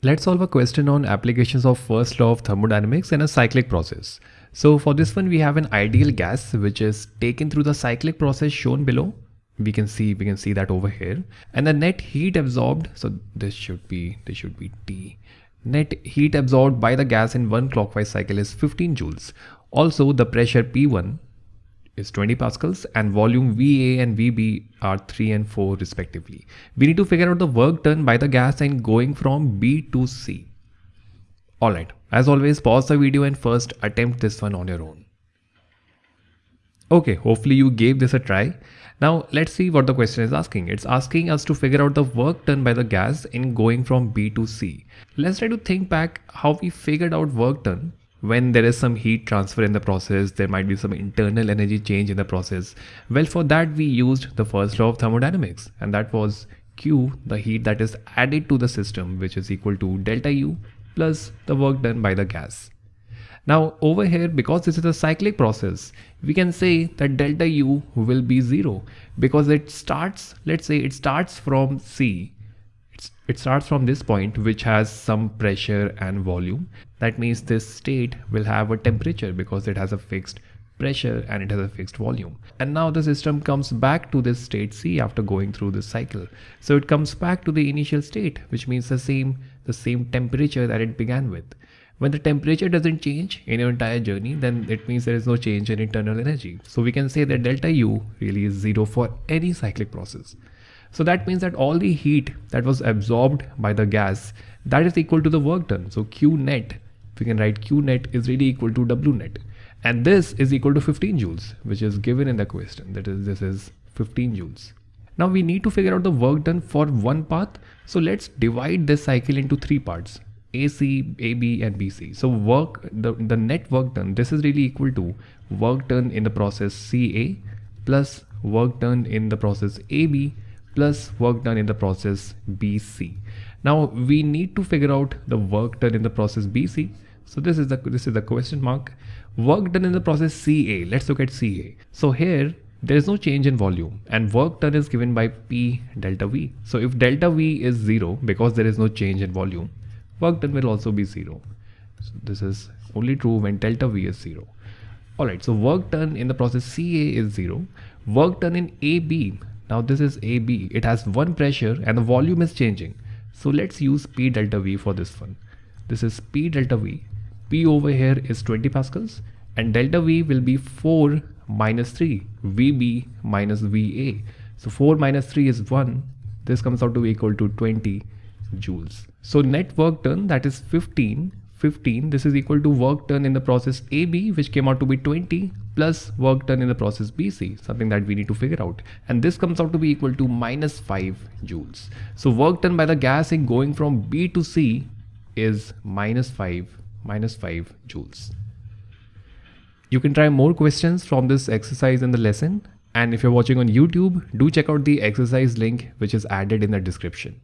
Let's solve a question on applications of first law of thermodynamics in a cyclic process. So for this one, we have an ideal gas which is taken through the cyclic process shown below. We can see we can see that over here, and the net heat absorbed. So this should be this should be T. Net heat absorbed by the gas in one clockwise cycle is 15 joules. Also, the pressure P1 is 20 pascals and volume VA and VB are 3 and 4 respectively. We need to figure out the work done by the gas and going from B to C. Alright, as always pause the video and first attempt this one on your own. Okay, hopefully you gave this a try. Now let's see what the question is asking. It's asking us to figure out the work done by the gas in going from B to C. Let's try to think back how we figured out work done when there is some heat transfer in the process, there might be some internal energy change in the process. Well, for that we used the first law of thermodynamics and that was Q, the heat that is added to the system, which is equal to delta U plus the work done by the gas. Now over here, because this is a cyclic process, we can say that delta U will be zero because it starts, let's say it starts from C it starts from this point which has some pressure and volume. That means this state will have a temperature because it has a fixed pressure and it has a fixed volume. And now the system comes back to this state C after going through this cycle. So it comes back to the initial state, which means the same, the same temperature that it began with. When the temperature doesn't change in your entire journey, then it means there is no change in internal energy. So we can say that delta U really is zero for any cyclic process. So that means that all the heat that was absorbed by the gas that is equal to the work done. So Q net, we can write Q net is really equal to W net. And this is equal to 15 joules, which is given in the question. That is, this is 15 joules. Now we need to figure out the work done for one path. So let's divide this cycle into three parts. AC, AB and BC. So work, the, the net work done, this is really equal to work done in the process CA plus work done in the process AB plus work done in the process BC. Now we need to figure out the work done in the process BC. So this is the this is the question mark. Work done in the process CA. Let's look at CA. So here there is no change in volume and work done is given by P delta V. So if delta V is zero because there is no change in volume, work done will also be zero. So this is only true when delta V is zero. Alright, so work done in the process CA is zero. Work done in AB now this is AB, it has one pressure and the volume is changing. So let's use P delta V for this one. This is P delta V. P over here is 20 pascals and delta V will be 4 minus 3, VB minus VA. So 4 minus 3 is 1. This comes out to be equal to 20 joules. So net work done that is 15 15 this is equal to work done in the process AB which came out to be 20 plus work done in the process BC something that we need to figure out and this comes out to be equal to minus 5 joules. So work done by the gas in going from B to C is minus 5 minus 5 joules. You can try more questions from this exercise in the lesson and if you're watching on YouTube do check out the exercise link which is added in the description.